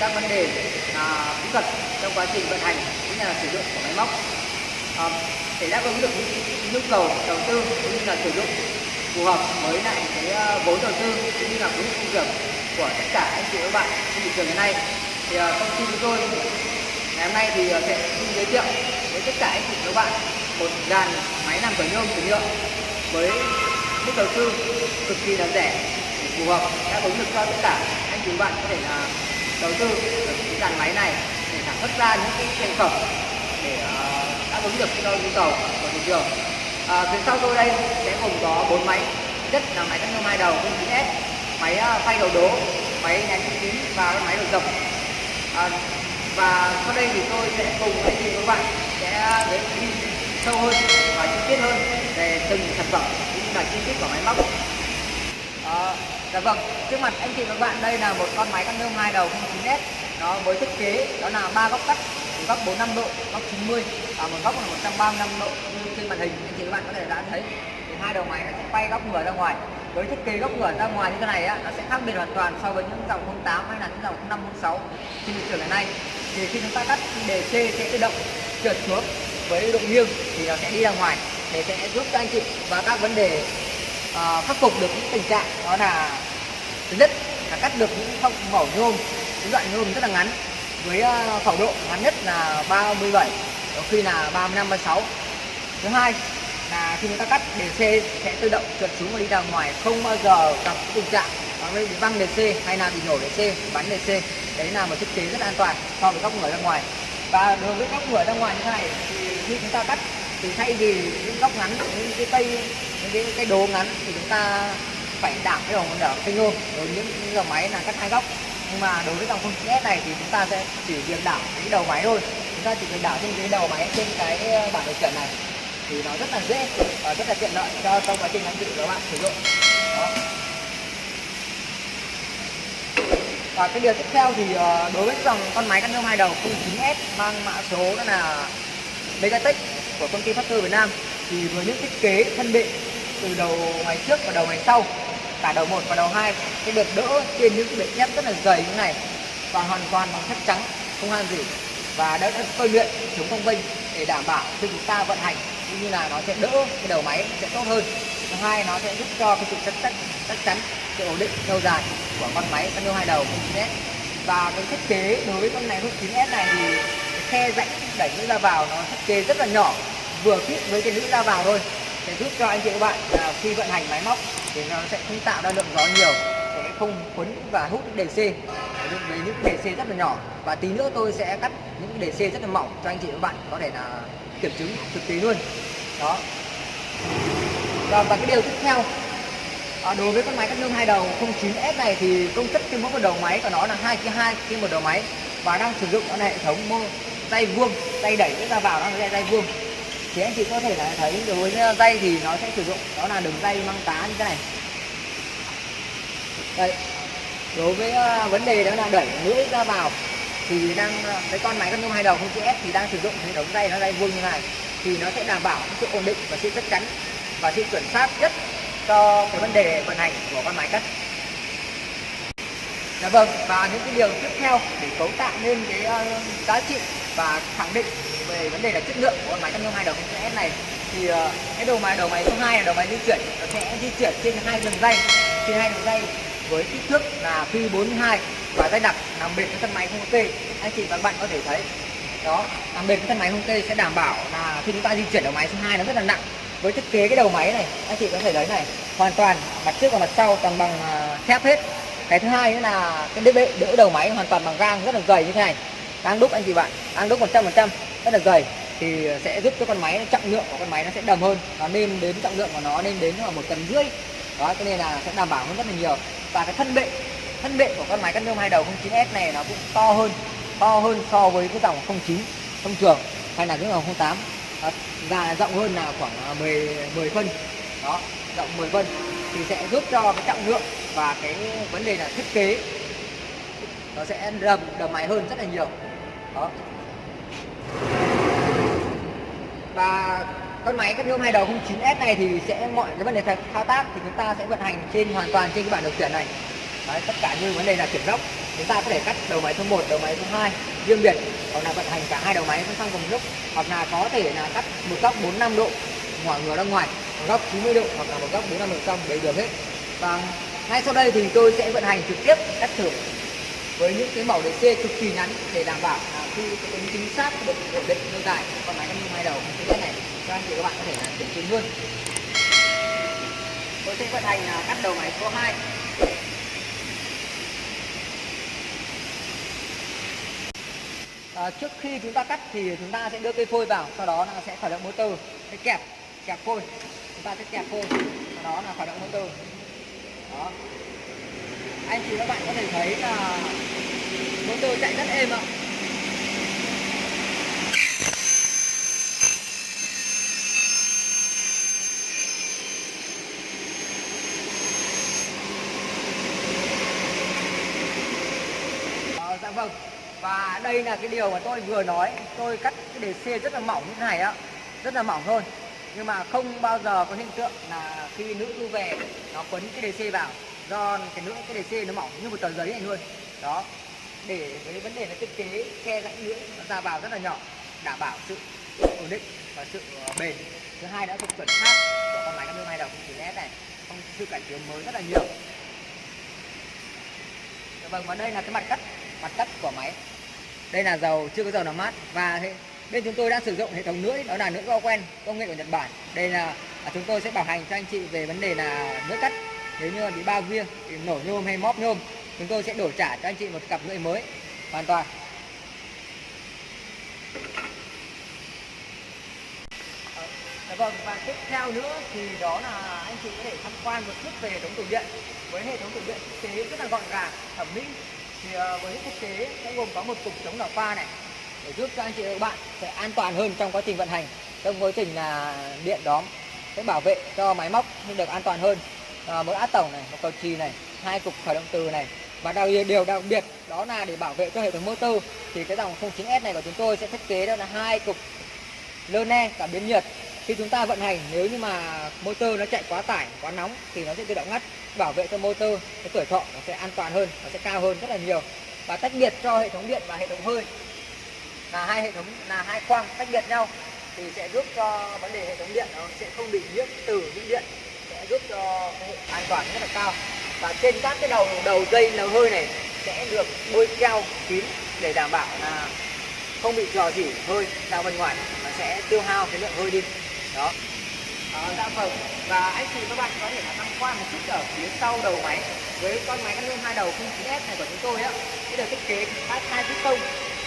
các vấn đề à, kỹ thuật trong quá trình vận hành cũng như là sử dụng của máy móc. À, để đáp ứng được những nhu cầu đầu tư cũng như là sử dụng phù hợp với lại cái à, vốn đầu tư cũng như là vốn công việc của tất cả anh chị và các bạn trên thị trường hiện nay thì à, công ty chúng tôi ngày hôm nay thì à, sẽ sẽ giới thiệu với tất cả anh chị và các bạn một dàn máy làm cửa nhôm cửa nhựa với mức đầu tư cực kỳ là rẻ phù hợp đáp ứng được cho tất cả anh chị bạn có thể là đầu tư được cái dàn máy này để sản xuất ra những cái thành phẩm để uh, đáp ứng được cái nhu cầu của thị trường. À, phía sau tôi đây sẽ gồm có bốn máy nhất là máy cắt nhôm hai đầu 09S máy ờ, phay đầu đố máy nén kín và máy đầu dập. À, và sau đây thì tôi sẽ cùng anh chị các bạn sẽ đến đi sâu hơn và chi tiết hơn về từng sản phẩm cũng như là chi tiết của máy móc. À, dạ vâng trước mặt anh chị và các bạn đây là một con máy cắt nhôm hai đầu 09S nó với thiết kế đó là ba góc cắt một góc 45 độ, góc 90 và một góc là 135 độ. Như trên màn hình anh chị các bạn có thể đã thấy thì hai đầu máy nó sẽ quay góc ngửa ra ngoài. Với thiết kế góc ngửa ra ngoài như thế này á nó sẽ khác biệt hoàn toàn so với những dòng 08 hay là những dòng 05 06 trên thị trường hiện nay. Thì khi chúng ta cắt đề C sẽ tự động trượt xuống với độ nghiêng thì nó sẽ đi ra ngoài. Để sẽ giúp cho anh chị và các vấn đề uh, khắc phục được những tình trạng đó là thứ nhất là cắt được những phong mẫu nhôm. Những đoạn nhôm rất là ngắn với ờ, khẩu độ ngắn nhất là 37 có khi là 35 36 thứ hai là khi người ta cắt đề C sẽ tự động trượt xuống và đi ra ngoài không bao giờ gặp tình trạng bị văng đề C hay là bị nổ đề C bắn đề C đấy là một thiết kế rất an toàn so với góc người ra ngoài. Và đối với góc người ra ngoài như thế này thì khi chúng ta cắt thì thay vì những góc ngắn những cái cây cái cái đồ đố ngắn thì chúng ta phải đảm cái đầu đỡ cái nhôm đối với những dòng máy là cắt hai góc. Nhưng mà đối với dòng không S này thì chúng ta sẽ chỉ việc đảo cái đầu máy thôi. Chúng ta chỉ việc đảo trên cái đầu máy trên cái bản bảng điều khiển này. Thì nó rất là dễ và rất là tiện lợi cho trong quá trình anh chị các bạn sử dụng. Đó. và cái điều tiếp theo thì ờ, đối với dòng con máy cắt nhôm hai đầu 09S mang mã số đó là Megatech của công ty Factor Việt Nam. Thì với những thiết kế thân định từ đầu máy trước và đầu máy sau cả đầu một và đầu hai, sẽ được đỡ trên những cái bệ thép rất là dày như này và hoàn toàn bằng thép trắng không han gì. Và đã tôi luyện chống cong vinh để đảm bảo khi chúng ta vận hành cũng như là nó sẽ đỡ cái đầu máy sẽ tốt hơn. Thứ hai nó sẽ giúp cho cái sự chắc chắc chắc chắn sự ổn định lâu dài của con máy cano hai đầu 9S và cái thiết kế đối với con này 9S này thì khe rãnh đẩy nữ ra vào nó thiết kế rất là nhỏ vừa khít với cái nữ ra vào thôi sẽ giúp cho anh chị các bạn là khi vận hành máy móc thì nó sẽ không tạo ra lượng gió nhiều sẽ không quấn và hút đề C với những đề C rất là nhỏ. Và tí nữa tôi sẽ cắt những đề C rất là mỏng cho anh chị các bạn có thể là kiểm chứng thực tế luôn. Đó. Và, và cái điều tiếp theo à, đối với con máy cắt nhôm hai đầu 09S này thì công suất trên mỗi một đầu máy của nó là hai cái hai trên một đầu máy. Và đang sử dụng nó là hệ thống mô tay vuông tay đẩy ra vào nó là dây vuông thì anh chị có thể là thấy đối với ờ, dây thì nó sẽ sử dụng đó là đường dây măng tá như thế này. Đây đối với ờ, vấn đề đó là đẩy lưỡi ra vào thì đang ờ, cái con máy con nhôm hai đầu không chữ S thì đang sử dụng hệ thống dây nó dây vuông như này thì nó sẽ đảm bảo sự ổn định và sự chắc chắn và sự chuẩn xác nhất cho cái vấn đề vận hành của con máy cắt. Dạ vâng, và những cái điều tiếp theo để cấu tạo nên cái uh, giá trị và khẳng định về vấn đề là chất lượng của con máy cắt nhôm hai đầu S này. Thì uh, cái đầu máy đầu máy số 2 là đầu máy di chuyển. Nó sẽ di chuyển trên hai đường dây. Trên hai đường dây với kích thước là phi 42 và dây đặc nằm bền với thân máy không kê. Anh chị và các bạn có thể thấy đó nằm bền với thân máy không kê sẽ đảm bảo là khi chúng ta di chuyển đầu máy số 2 nó rất là nặng. Với thiết kế cái đầu máy này anh chị có thể thấy này hoàn toàn mặt trước và mặt sau toàn bằng ờ, thép hết. Cái thứ hai nữa là cái đỡ, đỡ đầu máy hoàn toàn bằng gang rất là dày như thế này đang đúc anh chị bạn, đang đúc 100 phần trăm, rất là dày. Thì sẽ giúp cho con máy trọng lượng của con máy nó sẽ đầm hơn, nó nên đến trọng lượng của nó nên đến là một tấn rưỡi. Đó, cho nên là sẽ đảm bảo hơn rất là nhiều. Và cái thân bệ thân bệ của con máy cắt nhôm hai đầu 09S này nó cũng to hơn to hơn so với cái dòng 09 thông thường, hay là cái dòng 08 và rộng hơn là khoảng à, 10 10 phân. Đó, rộng 10 phân. Thì sẽ giúp cho cái trọng lượng và cái vấn đề là thiết kế, nó sẽ đầm đầm máy hơn rất là nhiều đó và con máy Cadmium hai đầu 09S này thì sẽ mọi cái vấn đề thao tác thì chúng ta sẽ vận hành trên hoàn toàn trên cái bảng điều khiển này. Đấy, tất cả như vấn đề là chuyển dốc chúng ta có thể cắt đầu máy số 1, đầu máy số 2 riêng biệt hoặc là vận hành cả hai đầu máy song song cùng lúc. Hoặc là có thể là cắt một góc 45 độ ngoài ngửa ra ngoài một góc 90 độ hoặc là một góc 45 độ trong đều được hết. Và ngay sau đây thì tôi sẽ vận hành trực tiếp cắt thử với những cái mẫu DC cực kỳ ngắn để đảm bảo à, khi tính chính xác được ổn định lâu dài. Con máy Cadmium hai đầu thứ nhất này cho anh chị các bạn có thể là kiểm chứng luôn. Tôi sẽ vận hành à, cắt đầu máy số 2 à, trước khi chúng ta cắt thì chúng ta sẽ đưa cây phôi vào sau đó là sẽ khởi động motor cái kẹp kẹp phôi. Chúng ta sẽ kẹp phôi sau đó là khởi động motor. Đó anh chị các bạn có thể thấy là motor chạy rất êm ạ. À, dạ vâng. Và đây là cái điều mà tôi vừa nói. Tôi cắt cái đề xe rất là mỏng như thế này á rất là mỏng thôi. Nhưng mà không bao giờ có hiện tượng là khi nữ thu về nó quấn cái đề xe vào do cái lưỡi cái đề c nó mỏng như một tờ giấy này luôn. Đó. Để cái vấn đề là thiết kế khe rãnh lưỡi nó ra vào rất là nhỏ, đảm bảo sự ổn định và sự ờ, bền. Thứ hai đã thuộc chuẩn khác của con máy Cameo hai đồng chỉ nét này, không sự cải tiến mới rất là nhiều. Vâng và đây là cái mặt cắt mặt cắt của máy. Đây là dầu, chưa có dầu nào mát. Và bên chúng tôi đã sử dụng hệ thống lưỡi, đó là lưỡi quen, công nghệ của Nhật Bản. Đây là à, chúng tôi sẽ bảo hành cho anh chị về vấn đề là lưỡi cắt nếu như bị bao riêng, bị nổ nhôm hay móp nhôm, chúng tôi sẽ đổi trả cho anh chị một cặp lưỡi mới, hoàn toàn. Dạ vâng và tiếp theo nữa thì đó là anh chị có thể tham quan một chút về hệ thống tủ điện. Với hệ thống tủ điện thiết kế rất là gọn gàng, thẩm mỹ. Thì ờ, với thiết kế sẽ gồm có một cục chống đảo pha này, để giúp cho anh chị và các bạn sẽ an toàn hơn trong quá trình vận hành. Trong quá trình là điện đóm sẽ bảo vệ cho máy móc nên được an toàn hơn à, một át tổng này một cầu chì này hai cục khởi động từ này. Và đặc điều đặc biệt đó là để bảo vệ cho hệ thống motor thì cái dòng 09S này của chúng tôi sẽ thiết kế đó là hai cục lơ ne cảm biến nhiệt. Khi chúng ta vận hành nếu như mà motor nó chạy quá tải quá nóng thì nó sẽ tự động ngắt bảo vệ cho motor cái tuổi thọ nó sẽ an toàn hơn nó sẽ cao hơn rất là nhiều. Và tách biệt cho hệ thống điện và hệ thống hơi là hai hệ thống là hai khoang tách biệt nhau thì sẽ giúp cho vấn đề hệ thống điện nó sẽ không bị nhiễm từ những điện giúp cho an toàn rất là cao. Và trên các cái đầu đầu dây nấu hơi này sẽ được bôi keo kín để đảm bảo là không bị dò dỉ hơi ra bên ngoài mà sẽ tiêu hao cái lượng hơi đi. Đó. À, dạ vâng. Và anh chị các bạn có thể là tham quan một chút ở phía sau đầu máy với con máy Canon hai đầu 09S này của chúng tôi á. Cái được thiết kế hai hai piston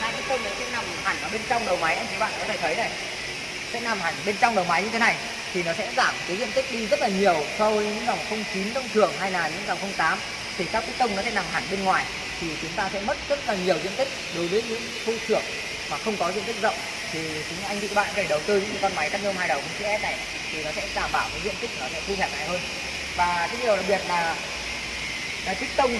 hai piston này sẽ nằm hẳn ở bên trong đầu máy. Anh chị bạn có thể thấy này sẽ nằm hẳn bên trong đầu máy như thế này thì nó sẽ giảm cái diện tích đi rất là nhiều so với những dòng 09 thông thường hay là những dòng 08 thì các cái tông nó sẽ nằm hẳn bên ngoài, thì chúng ta sẽ mất rất là nhiều diện tích đối với những khu trưởng mà không có diện tích rộng. Thì chúng anh chị các bạn có đầu tư những con máy cắt nhôm hai đầu CS này, thì nó sẽ đảm bảo cái diện tích nó sẽ thu hẹp lại hơn. Và cái điều đặc biệt là cái tông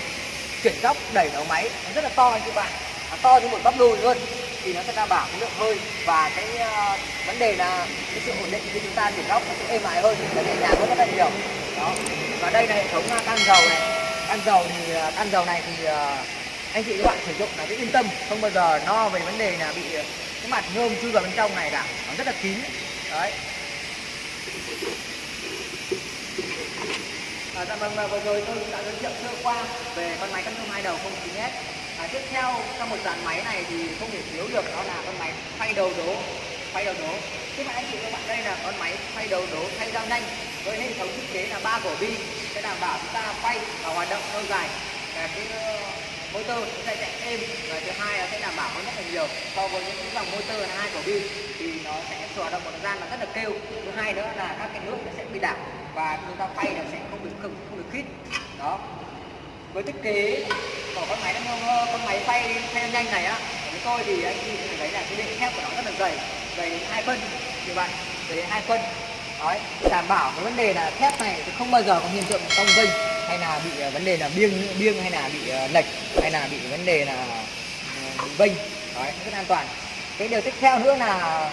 chuyển góc đẩy đầu máy nó rất là to anh chị bạn. Nó to như một bắp đùi luôn thì nó sẽ đảm bảo cái lượng hơi và cái uh, vấn đề là cái sự ổn định khi chúng ta chuyển góc nó sẽ êm ái hơn nó nhẹ nhàng hơn rất là nhiều. Đó. Và đây là hệ thống can dầu này. Can dầu thì ờ, can dầu này thì uh, anh chị các bạn sử dụng là cái yên tâm không bao giờ no về vấn đề là bị cái mặt nhôm chui vào bên trong này cả. Nó rất là kín. Đấy. À, dạ vâng và vừa rồi tôi đã giới thiệu sơ qua về con máy cắt nhôm hai đầu không 09S à, tiếp theo trong một dàn máy này thì không thể thiếu được đó là con máy phay đầu đố. Phay đầu đố. Các bạn anh chị các bạn đây là con máy phay đầu đố thay dao nhanh với hệ thống thiết kế là ba cổ bi. Sẽ đảm bảo chúng ta quay và hoạt động lâu dài. Và cái ờ, motor nó sẽ chạy êm. Và thứ hai là sẽ đảm bảo hơn rất là nhiều so với những dòng motor là hai cổ bi. Thì nó sẽ hoạt động một thời gian mà rất là kêu. Thứ hai nữa là các cái nước nó sẽ bị đảo và chúng ta quay là sẽ không bị không, không được khít. Đó với thiết kế của con máy nó ờ, con máy phay phay nhanh này á, của tôi thì anh chị có thấy là cái đệm thép của nó rất là dày dày hai phân, như vậy dày hai phân. Đấy đảm bảo cái vấn đề là thép này thì không bao giờ có hiện tượng cong vênh hay là bị ờ, vấn đề là biêng biêng hay là bị ờ, lệch hay là bị vấn đề là bị vênh. Đấy, rất an toàn. Cái điều tiếp theo nữa là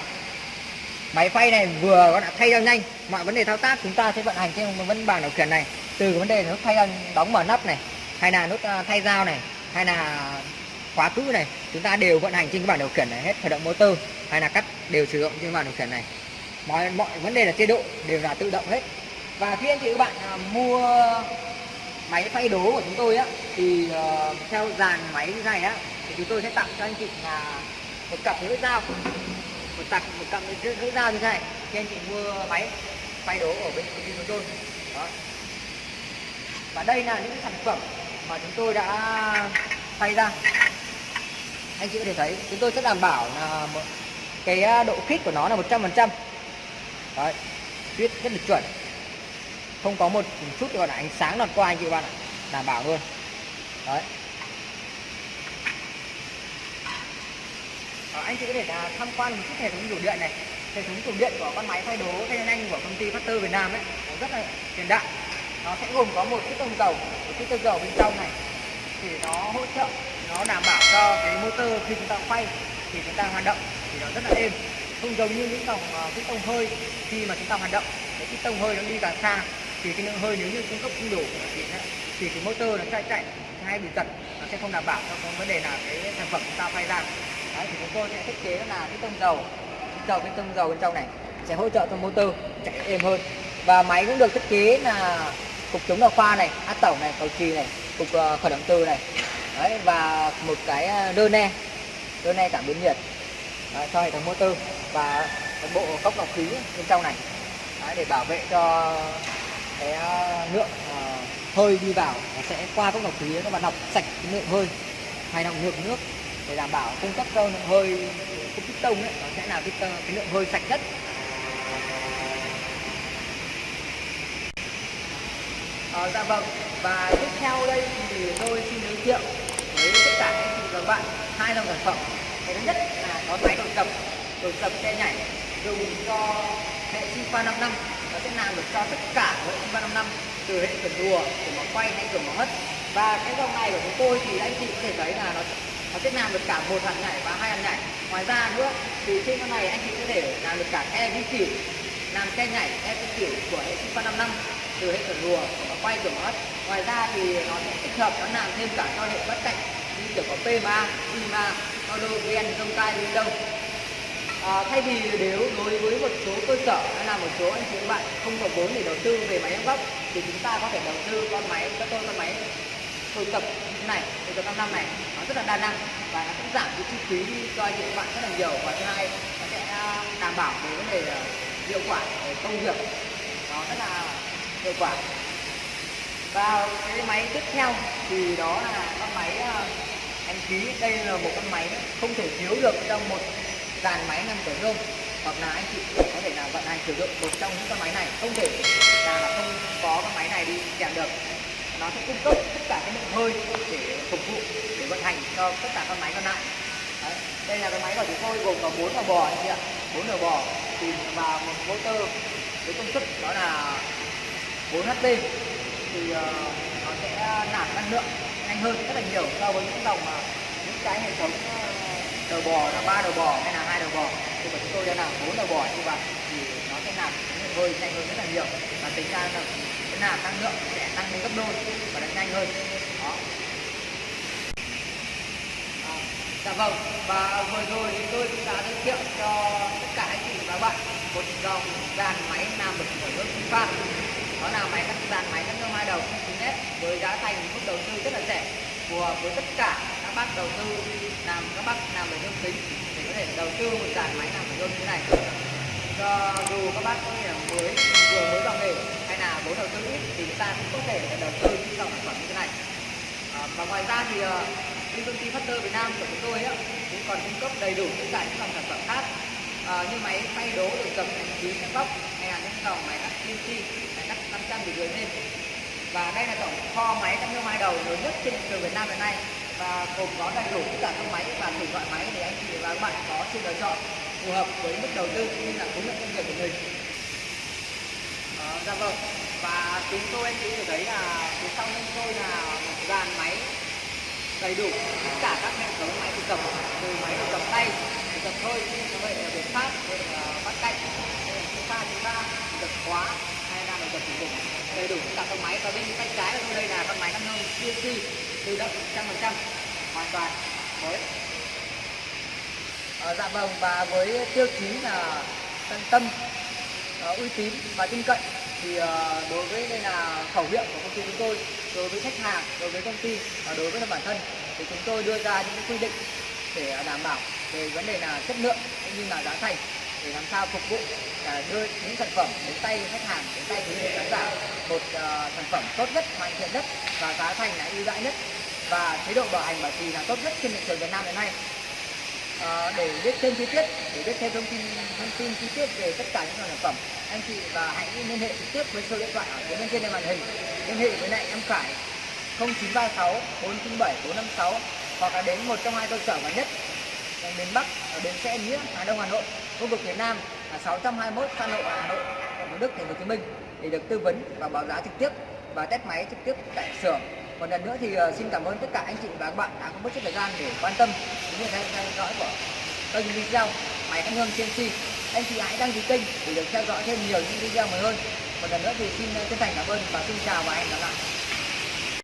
máy phay này vừa có đã thay ra nhanh. Mọi vấn đề thao tác chúng ta sẽ vận hành trên vấn bảng điều khiển này. Từ vấn đề nó thay ra đóng mở nắp này hay là nút à, thay dao này hay là khóa cữ này chúng ta đều vận hành trên cái bảng điều khiển này hết khởi động motor hay là cắt đều sử dụng trên bảng điều khiển này. Mọi mọi vấn đề là chế độ đều là tự động hết. Và khi anh chị các bạn à, mua máy phay đố của chúng tôi á thì uh, theo dàn máy như này á thì chúng tôi sẽ tặng cho anh chị là một cặp lưỡi dao. Một cặp một cặp lưỡi dao như thế này khi anh chị mua máy phay đố ở bên công ty chúng tôi. Đó. Và đây là những sản phẩm mà chúng tôi đã thay ra. Anh chị có thể thấy chúng tôi sẽ đảm bảo là cái à, độ khít của nó là 100% đấy tuyết rất là chuẩn. Không có một chút gọi là ánh sáng lọt qua anh chị bạn ạ. Đảm bảo luôn. Đấy. Ờ, anh chị có thể là tham quan một chút hệ thống tủ điện này. Hệ thống tủ điện của con máy thay đố thay nhanh của công ty Factor Việt Nam ấy rất là hiện đại nó sẽ gồm có một chiếc tông dầu một chiếc tông dầu bên trong này. Thì nó hỗ trợ nó đảm bảo cho cái motor khi chúng ta quay thì chúng ta hoạt động thì nó rất là êm. Không giống như những dòng ờ, cái tông hơi khi mà chúng ta hoạt động cái tông hơi nó đi càng xa thì cái lượng hơi nếu như cung cấp không đủ thì, thì cái motor nó chạy chạy hay bị giật nó sẽ không đảm bảo cho cái vấn đề là cái sản phẩm chúng ta quay ra. Đấy, thì chúng tôi sẽ thiết kế là cái tông dầu dầu cái tông dầu bên trong này sẽ hỗ trợ cho motor chạy êm hơn. Và máy cũng được thiết kế là cục chống đào khoa này át tổng này cầu trì này cục uh, khởi động từ này. Đấy, và một cái ờ, đơn ne đơn ne cảm biến nhiệt. Đấy, cho hệ thống motor và bộ cốc lọc khí bên trong này. Đấy, để bảo vệ cho cái ờ, lượng uh, hơi đi vào nó sẽ qua cốc lọc khí nó và lọc sạch cái lượng hơi hay lọc lượng nước. Để đảm bảo cung cấp cho lượng hơi cung cấp tông ấy nó sẽ là cái, cái lượng hơi sạch nhất. À, dạ vâng. Và tiếp theo đây thì tôi xin giới thiệu với tất cả anh chị và các bạn hai dòng sản phẩm. Cái thứ nhất là có máy đột tập đột tập xe nhảy dùng cho hệ sinh pha 5 năm nó sẽ làm được cho tất cả hệ sinh pha 5 năm từ hệ cửa đùa cửa mở quay hay cửa mở hất. Và cái dòng này của chúng tôi thì anh chị có thể thấy là nó nó sẽ làm được cả một hàng nhảy và hai hàng nhảy. Ngoài ra nữa thì trên con này anh chị có thể làm được cả e vi kiểu làm xe nhảy e vi kiểu của hệ sinh pha 5 năm từ hệ cửa rùa nó quay kiểu mất ngoài ra thì nó sẽ tích hợp nó làm thêm cả cho hệ bất cạnh như kiểu có PMA, IMA, Hologen, Dông tai Linh Đông. À, thay vì nếu đối với một số cơ sở hay là một số anh chị các bạn không có vốn để đầu tư về máy ép thì chúng ta có thể đầu tư con máy các tôi con máy hồi tập như này hồi tập 5 năm này. Nó rất là đa năng và nó cũng giảm cái chi phí cho anh chị các bạn rất là nhiều. Và thứ hai nó sẽ à, đảm bảo về vấn đề à, hiệu quả về công việc. Nó rất là hiệu quả. Và cái máy tiếp theo thì đó là con máy ờ, em ký. Khí đây là một con máy không thể thiếu được trong một dàn máy năm tuổi nhôm hoặc là anh chị có thể là vận hành sử dụng một trong những con máy này. Không thể là, là không có con máy này đi kèm được. Nó sẽ cung cấp tất cả cái lượng hơi để phục vụ để vận hành cho tất cả con máy còn lại. Đấy. đây là cái máy của chúng tôi gồm có bốn đầu bò anh chị ạ. Bốn đầu bò thì và một motor với công suất đó là 4 HP thì uh, nó sẽ nạp năng lượng nhanh hơn rất là nhiều so với những dòng mà những cái hệ thống uh, đầu bò là ba đầu bò hay là hai đầu bò. Thì mà chúng tôi đã làm bốn đầu bò như vậy thì nó sẽ nạp hơi nhanh hơn rất là nhiều. Và tính ra là cái nạp năng lượng sẽ tăng lên gấp đôi và nó nhanh hơn. Đó. À, dạ vâng. Và vừa rồi thì tôi cũng đã giới thiệu cho tất cả anh chị và các bạn một dòng dàn máy làm được ở nước pha đó là máy cắt dàn máy cắt nhôm hai đầu 9S với giá thành mức đầu tư rất là rẻ phù hợp với tất cả các bác đầu tư làm các bác làm về nhôm kính để có thể đầu tư một dàn máy làm về nhôm như này. Cho dù các bác có thể mới vừa mới vào nghề hay là vốn đầu tư ít thì chúng ta cũng có thể đầu tư những dòng sản phẩm như thế này. À, và ngoài ra thì ờ, như công ty Factor Việt Nam của chúng tôi ấy, cũng còn cung cấp đầy đủ tất cả những dòng sản phẩm khác. À, như máy phay đố để cầm hành trí bóc góc máy cắt CNC máy cắt 500 thì gửi lên và đây là tổng kho máy cắt nhôm hai đầu lớn nhất trên thị trường Việt Nam hiện nay và gồm có đầy đủ tất cả các máy và đủ loại máy để anh chị và các bạn có sự lựa chọn phù hợp với mức đầu tư cũng như là khối lượng công việc của mình. À, dạ vâng. và chúng tôi anh chị có thấy là phía sau lưng tôi là một dàn máy đầy đủ tất cả các hệ thống máy thực cầm từ máy thực cầm tay thực cầm hơi như vậy là việc phát bắt cạnh đây là chúng ta chúng tập khóa hay là mình tập sử dụng đầy đủ tất cả các máy. Và bên tay trái của tôi đây là con máy cắt nông CNC tự động trăm phần trăm. Hoàn toàn mới. À, dạ vâng và với tiêu chí là tận tâm uh, uy tín và tin cậy thì uh, đối với đây là khẩu hiệu của công ty chúng tôi đối với khách hàng đối với công ty và đối với bản thân thì chúng tôi đưa ra những quy định để đảm bảo về vấn đề là chất lượng cũng như là giá thành để làm sao phục vụ đưa những sản phẩm đến tay khách hàng đến tay quý vị khán giả một uh, sản phẩm tốt nhất hoàn thiện nhất và giá thành là ưu đãi nhất. Và chế độ bảo hành bảo trì là tốt nhất trên thị trường Việt Nam hiện nay. À, để biết thêm chi tiết để biết thêm thông tin thông tin chi tiết về tất cả những sản phẩm anh chị và hãy liên hệ trực tiếp với số điện thoại ở phía bên trên màn hình. Liên hệ với lại em Khải 0936 497 456 hoặc là đến một trong hai cơ sở gần nhất ở miền Bắc ở bến xe Nghĩa Hà Đông Hà Nội khu vực Việt Nam. 621 Phan Lộ Hà Nội thủ Đức, thành phố Hồ Chí Minh để được tư vấn và báo giá trực tiếp và test máy trực tiếp tại xưởng. Một lần nữa thì ờ, xin cảm ơn tất cả anh chị và các bạn đã có mất chút thời gian để quan tâm cũng như theo dõi của kênh video máy cắt hương CNC anh chị hãy đăng ký kênh để được theo dõi thêm nhiều những video mới hơn. Một lần nữa thì xin chân thành cảm ơn và xin chào và hẹn gặp lại.